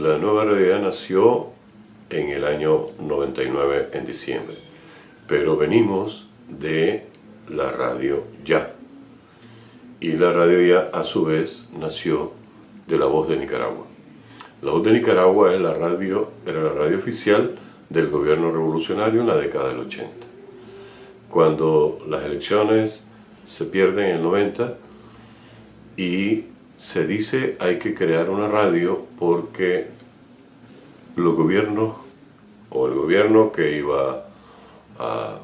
La nueva realidad nació en el año 99 en diciembre, pero venimos de la radio ya. Y la radio ya a su vez nació de la voz de Nicaragua. La voz de Nicaragua es la radio, era la radio oficial del gobierno revolucionario en la década del 80. Cuando las elecciones se pierden en el 90 y se dice hay que crear una radio porque los gobiernos o el gobierno que iba a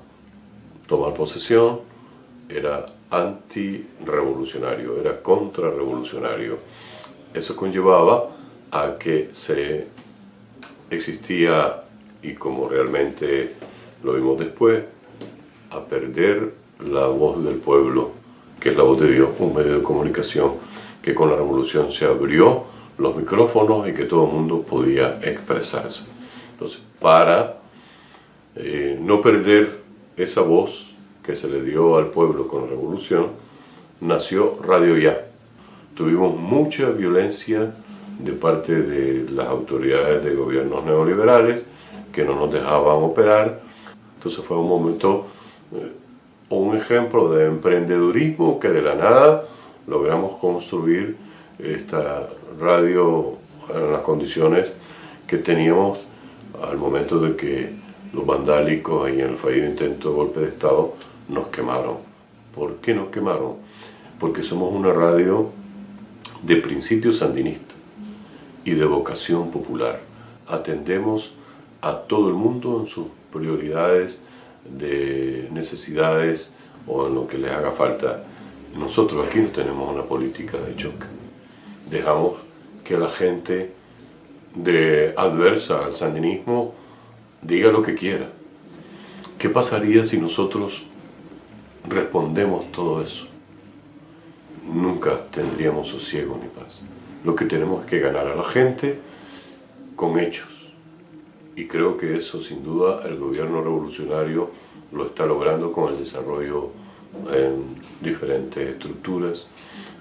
tomar posesión era anti-revolucionario, era contrarrevolucionario. Eso conllevaba a que se existía, y como realmente lo vimos después, a perder la voz del pueblo, que es la voz de Dios, un medio de comunicación que con la revolución se abrió los micrófonos y que todo el mundo podía expresarse. Entonces, para eh, no perder esa voz que se le dio al pueblo con la revolución, nació Radio Ya. Tuvimos mucha violencia de parte de las autoridades de gobiernos neoliberales que no nos dejaban operar. Entonces fue un momento, eh, un ejemplo de emprendedurismo que de la nada logramos construir esta radio en las condiciones que teníamos al momento de que los vandálicos y en el fallido intento de golpe de Estado nos quemaron. ¿Por qué nos quemaron? Porque somos una radio de principios sandinistas y de vocación popular. Atendemos a todo el mundo en sus prioridades de necesidades o en lo que les haga falta. Nosotros aquí no tenemos una política de choque. Dejamos que la gente de adversa al sandinismo diga lo que quiera. ¿Qué pasaría si nosotros respondemos todo eso? Nunca tendríamos sosiego ni paz. Lo que tenemos es que ganar a la gente con hechos. Y creo que eso sin duda el gobierno revolucionario lo está logrando con el desarrollo en diferentes estructuras,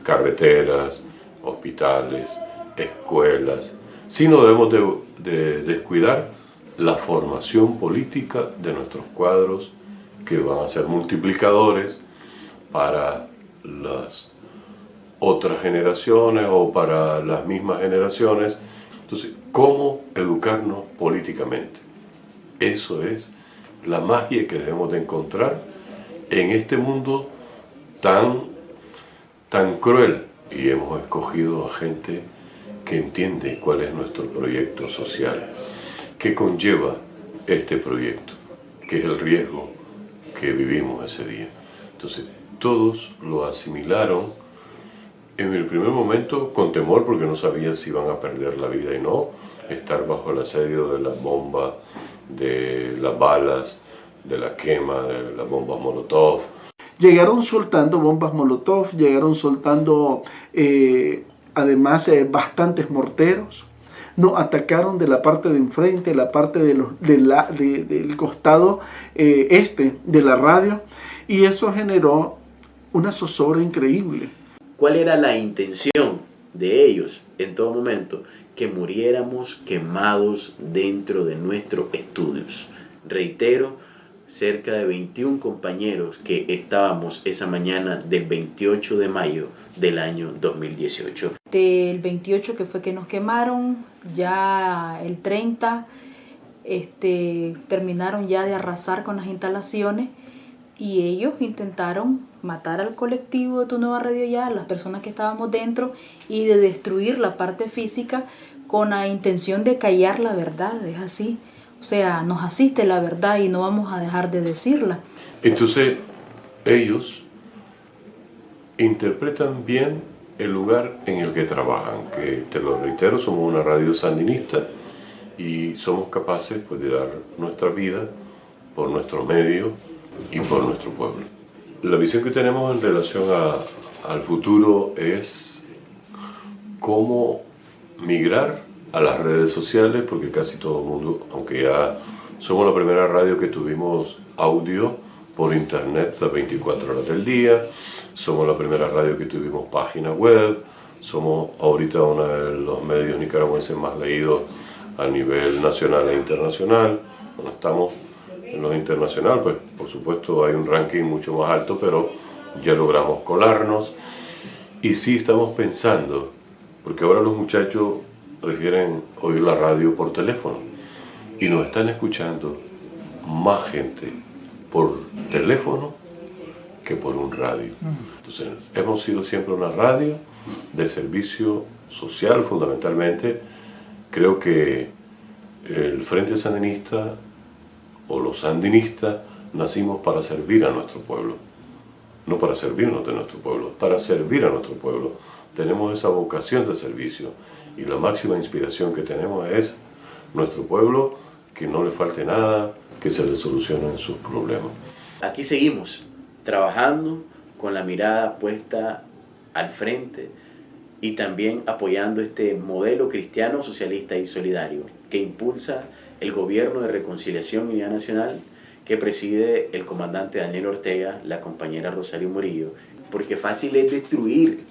carreteras, hospitales, escuelas. Si no debemos de, descuidar la formación política de nuestros cuadros que van a ser multiplicadores para las otras generaciones o para las mismas generaciones. Entonces, ¿cómo educarnos políticamente? Eso es la magia que debemos de encontrar en este mundo tan, tan cruel. Y hemos escogido a gente que entiende cuál es nuestro proyecto social, que conlleva este proyecto, que es el riesgo que vivimos ese día. Entonces, todos lo asimilaron en el primer momento con temor porque no sabían si iban a perder la vida y no, estar bajo el asedio de las bombas, de las balas, de la quema, de las bombas Molotov. Llegaron soltando bombas Molotov, llegaron soltando eh, además eh, bastantes morteros, nos atacaron de la parte de enfrente, la parte de los, del costado eh, este de la radio y eso generó una zozobra increíble ¿Cuál era la intención de ellos en todo momento? Que muriéramos quemados dentro de nuestros estudios. Reitero, cerca de 21 compañeros que estábamos esa mañana del 28 de mayo del año 2018. Del 28 que fue que nos quemaron, ya el 30 este, terminaron ya de arrasar con las instalaciones y ellos intentaron matar al colectivo de Tu Nueva Radio Ya, a las personas que estábamos dentro y de destruir la parte física con la intención de callar la verdad, es así. O sea, nos asiste la verdad y no vamos a dejar de decirla. Entonces, ellos interpretan bien el lugar en el que trabajan, que te lo reitero, somos una radio sandinista y somos capaces pues, de dar nuestra vida por nuestro medio y por nuestro pueblo. La visión que tenemos en relación al futuro es cómo migrar a las redes sociales, porque casi todo el mundo, aunque ya somos la primera radio que tuvimos audio por internet las 24 horas del día, somos la primera radio que tuvimos página web, somos ahorita uno de los medios nicaragüenses más leídos a nivel nacional e internacional. Bueno, estamos en los internacionales, pues por supuesto hay un ranking mucho más alto, pero ya logramos colarnos. Y sí estamos pensando, porque ahora los muchachos prefieren oír la radio por teléfono y nos están escuchando más gente por teléfono que por un radio. Entonces, hemos sido siempre una radio de servicio social fundamentalmente. Creo que el Frente Sandinista o los sandinistas nacimos para servir a nuestro pueblo, no para servirnos de nuestro pueblo, para servir a nuestro pueblo. Tenemos esa vocación de servicio y la máxima inspiración que tenemos es nuestro pueblo, que no le falte nada, que se le solucionen sus problemas. Aquí seguimos trabajando con la mirada puesta al frente y también apoyando este modelo cristiano, socialista y solidario que impulsa el gobierno de reconciliación y unidad nacional que preside el comandante Daniel Ortega, la compañera Rosario Murillo, porque fácil es destruir,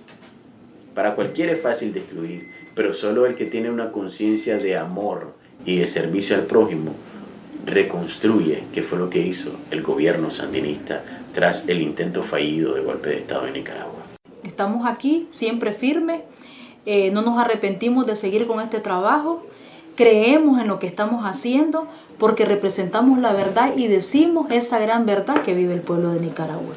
para cualquiera es fácil destruir, pero solo el que tiene una conciencia de amor y de servicio al prójimo reconstruye, que fue lo que hizo el gobierno sandinista tras el intento fallido de golpe de Estado en Nicaragua. Estamos aquí, siempre firmes, eh, no nos arrepentimos de seguir con este trabajo, creemos en lo que estamos haciendo porque representamos la verdad y decimos esa gran verdad que vive el pueblo de Nicaragua.